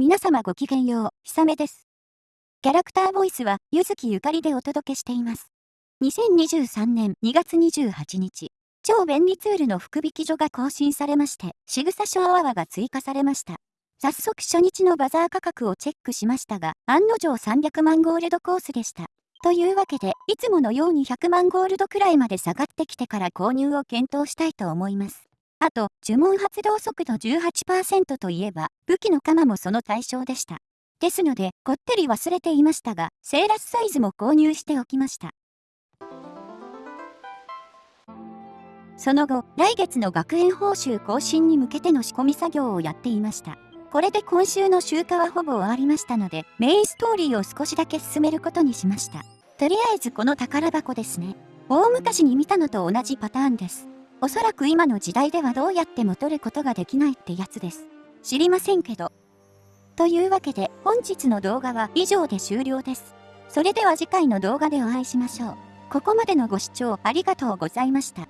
皆様ごきげんよう、ひさめです。キャラクターボイスは、ゆずきゆかりでお届けしています。2023年2月28日、超便利ツールの福引き所が更新されまして、仕草小アワーが追加されました。早速初日のバザー価格をチェックしましたが、案の定300万ゴールドコースでした。というわけで、いつものように100万ゴールドくらいまで下がってきてから購入を検討したいと思います。あと、呪文発動速度18%といえば、武器の鎌もその対象でした。ですので、こってり忘れていましたが、セーラスサイズも購入しておきました。その後、来月の学園報酬更新に向けての仕込み作業をやっていました。これで今週の集荷はほぼ終わりましたので、メインストーリーを少しだけ進めることにしました。とりあえずこの宝箱ですね。大昔に見たのと同じパターンです。おそらく今の時代ではどうやっても取ることができないってやつです。知りませんけど。というわけで本日の動画は以上で終了です。それでは次回の動画でお会いしましょう。ここまでのご視聴ありがとうございました。